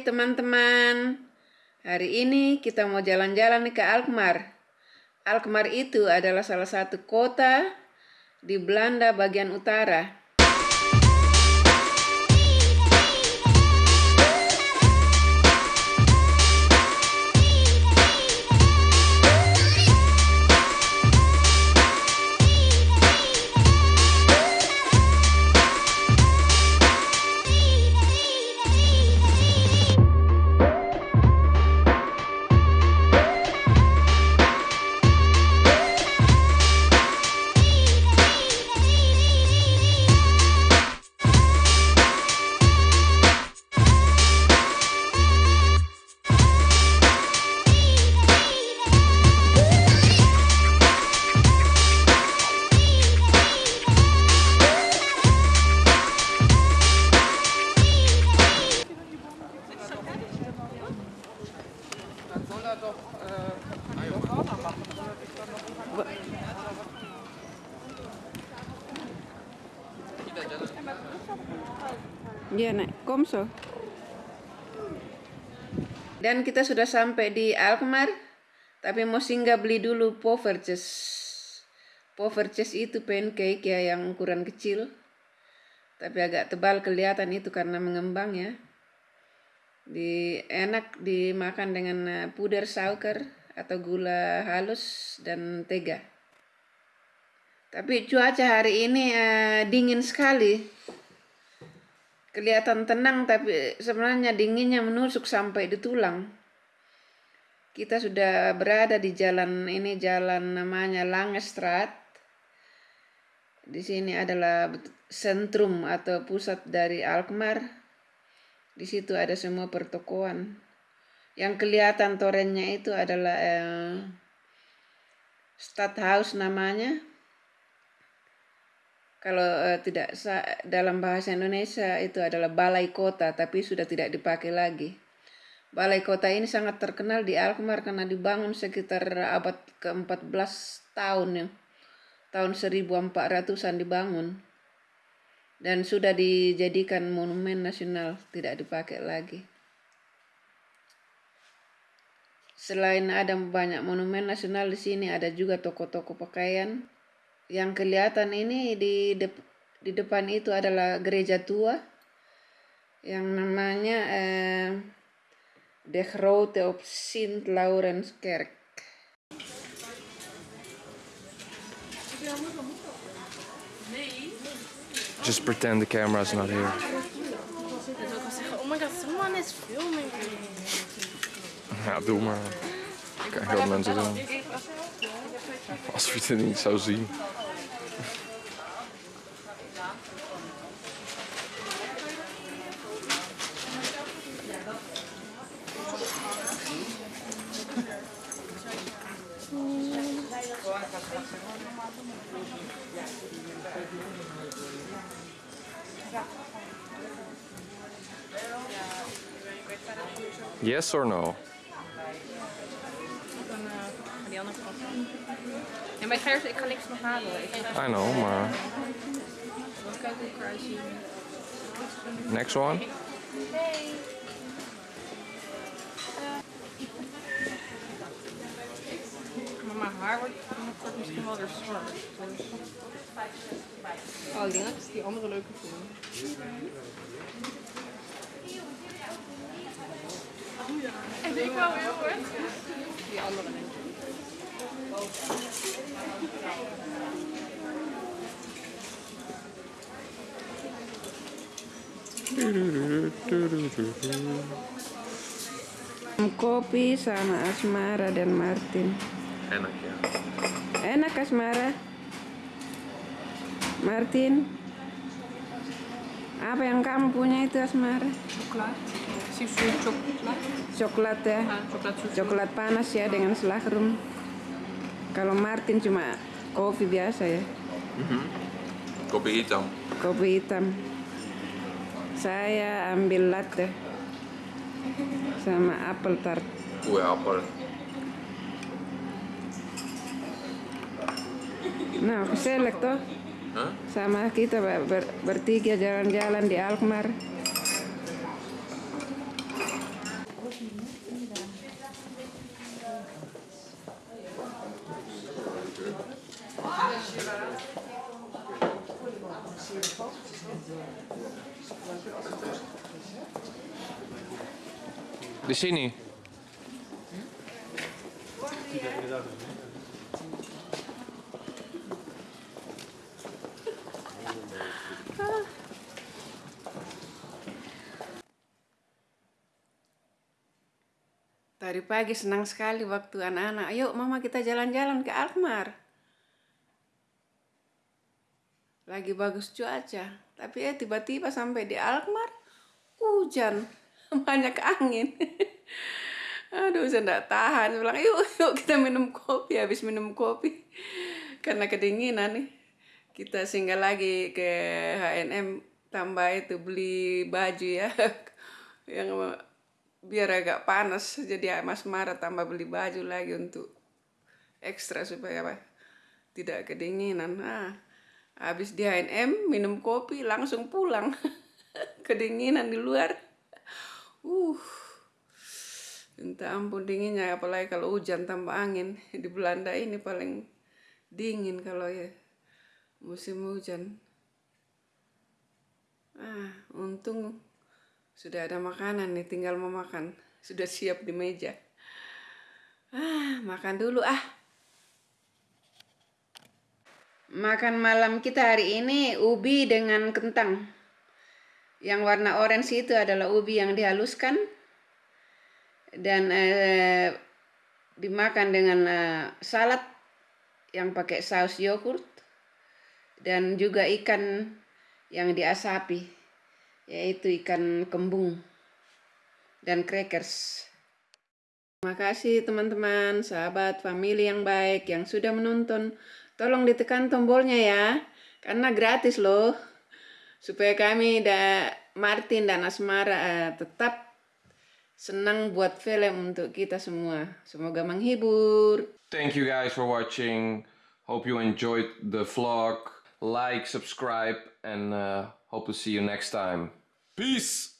Teman-teman, hari ini kita mau jalan-jalan ke Alkmaar. Alkmaar itu adalah salah satu kota di Belanda bagian utara. Iya komso. Dan kita sudah sampai di Alkmaar, tapi mau singgah beli dulu poverches. Poverches itu pancake ya yang ukuran kecil, tapi agak tebal kelihatan itu karena mengembang ya. Di enak dimakan dengan eh, puder sauker atau gula halus dan tega. Tapi cuaca hari ini uh, dingin sekali kelihatan tenang tapi sebenarnya dinginnya menusuk sampai di tulang. Kita sudah berada di jalan ini jalan namanya Langestrat. Di sini adalah sentrum atau pusat dari Alkmaar. Di situ ada semua pertokoan. Yang kelihatan torennya itu adalah eh, Stadthaus namanya kalau uh, tidak dalam bahasa Indonesia itu adalah balai kota tapi sudah tidak dipakai lagi. Balai kota ini sangat terkenal di Alkmaar karena dibangun sekitar abad ke-14 tahun ya. Tahun 1400-an dibangun. Dan sudah dijadikan monumen nasional, tidak dipakai lagi. Selain ada banyak monumen nasional di sini ada juga toko-toko pakaian, yang kelihatan ini di dep di depan itu adalah gereja tua yang namanya eh, De Grote op Sint Laurens Kerk. Just pretend the camera's not here. Oh my god, someone is filming me. Ja, doe maar. Kijk wat mensen doen. Als we het niet zou zien. Yes or no? die En bij Gers, ik ga niks nog halen. Ik I know, maar... wil kijken hoe ik eruit zie. Next one? Hey. Maar mijn haar wordt misschien wel weer zwart. Dus... Oh, ik denk dat ik die andere leuker vind. En ik wel heel erg. Die andere denk ik. Kopi sama Asmara dan Martin. Enak ya. Enak Asmara. Martin. Apa yang kamu punya itu Asmara? Coklat. Susu coklat. Coklat ya. Ah, coklat susu. Coklat panas ya dengan selahrum. Kalau Martin cuma kopi biasa ya. Kopi hitam. Kopi hitam. Saya ambil latte sama apel tart. Kue apel. Nah, selek toh. Hah? Sama kita ber- ber- bertiga jalan-jalan di Alkmaar. Di sini. Tadi pagi senang sekali waktu anak-anak, ayo mama kita jalan-jalan ke Alkmaar. Lagi bagus cuaca, tapi eh tiba-tiba sampai di Alkmaar, hujan, banyak angin. Aduh, saya tidak tahan. Bilang, yuk, yuk kita minum kopi. Habis minum kopi, karena kedinginan nih, kita singgah lagi ke H&M, tambah itu beli baju ya, yang biar agak panas. Jadi Mas Mara tambah beli baju lagi untuk ekstra supaya apa? Tidak kedinginan. Nah habis di H&M minum kopi langsung pulang kedinginan di luar uh entah ampun dinginnya apalagi kalau hujan tambah angin di Belanda ini paling dingin kalau ya musim hujan ah untung sudah ada makanan nih, tinggal mau makan. Sudah siap di meja. Ah, makan dulu ah. Makan malam kita hari ini ubi dengan kentang. Yang warna orange itu adalah ubi yang dihaluskan dan eh, dimakan dengan eh, salad yang pakai saus yogurt dan juga ikan yang diasapi yaitu ikan kembung dan crackers. Terima kasih teman-teman, sahabat, family yang baik yang sudah menonton. Tolong ditekan tombolnya ya, karena gratis loh. Supaya kami dan Martin dan Asmara uh, tetap senang buat film untuk kita semua. Semoga menghibur. Thank you guys for watching. Hope you enjoyed the vlog. Like, subscribe, and uh, hope to see you next time. Peace!